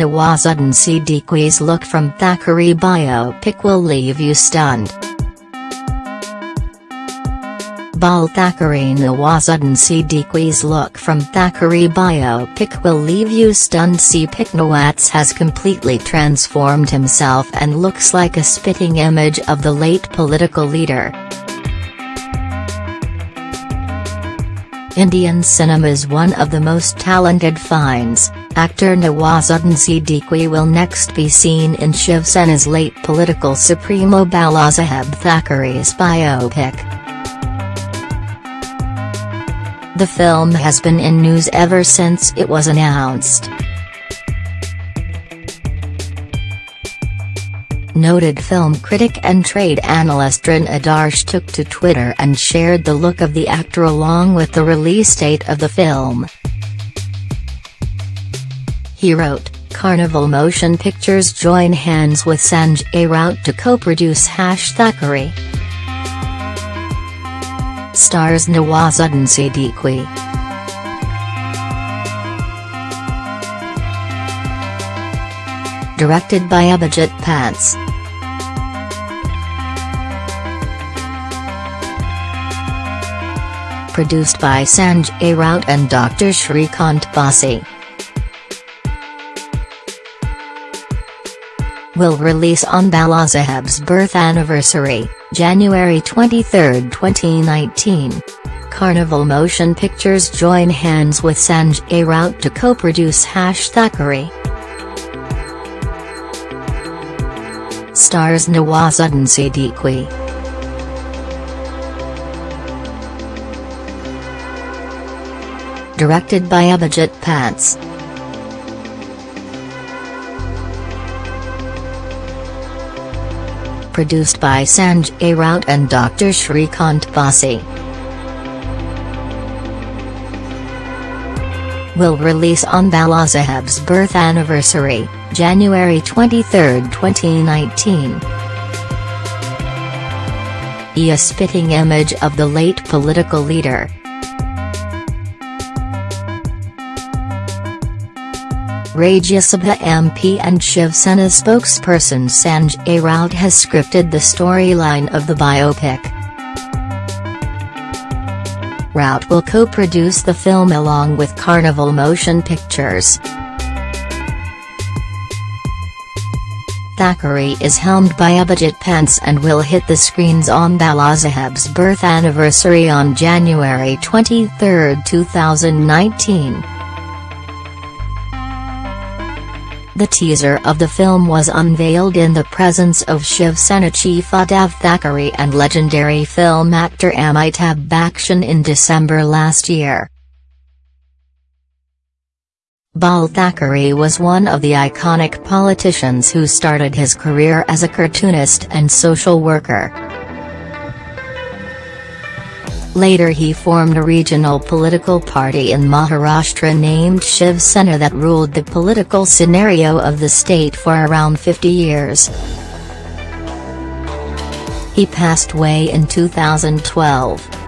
Nawazuddin Siddiqui's look from Thackeray biopic will leave you stunned. Bal Thackeray Nawazuddin Siddiqui's look from Thackeray biopic will leave you stunned Siddiqui Nawaz has completely transformed himself and looks like a spitting image of the late political leader. Indian cinema's one of the most talented finds, actor Nawazuddin Siddiqui will next be seen in Shiv Sena's late political supremo Balasaheb Thackeray's biopic. The film has been in news ever since it was announced. Noted film critic and trade analyst Taran Adarsh took to Twitter and shared the look of the actor along with the release date of the film. He wrote, Carnival Motion Pictures join hands with Sanjay Raut to co-produce Hash Thackeray stars Nawazuddin Siddiqui. Directed by Abhijit Panse. Produced by Sanjay Raut and Dr. Shrikant Bhasi. Will release on Balasaheb's birth anniversary. January 23, 2019. Carnival Motion Pictures join hands with Sanjay Raut to co-produce Hash. Stars Nawazuddin Siddiqui. Directed by Abhijit Panse. produced by Sanjay Raut and Dr. Shrikant Bhasi. Will release on Balasaheb's birth anniversary, January 23, 2019. A spitting image of the late political leader. Rajya Sabha MP and Shiv Sena spokesperson Sanjay Raut has scripted the storyline of the biopic. Raut will co-produce the film along with Carnival Motion Pictures. Thackeray is helmed by Abhijit Panse and will hit the screens on Balasaheb's birth anniversary on January 23, 2019. The teaser of the film was unveiled in the presence of Shiv Sena chief Uddhav Thackeray and legendary film actor Amitabh Bachchan in December last year. Bal Thackeray was one of the iconic politicians who started his career as a cartoonist and social worker. Later he formed a regional political party in Maharashtra named Shiv Sena that ruled the political scenario of the state for around 50 years. He passed away in 2012.